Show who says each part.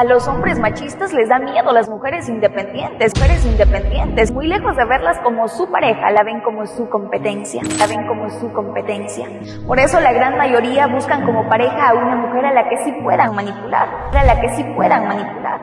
Speaker 1: A los hombres machistas les da miedo las mujeres independientes, mujeres independientes, muy lejos de verlas como su pareja, la ven como su competencia, la ven como su competencia. Por eso la gran mayoría buscan como pareja a una mujer a la que sí puedan manipular, a la que sí puedan manipular.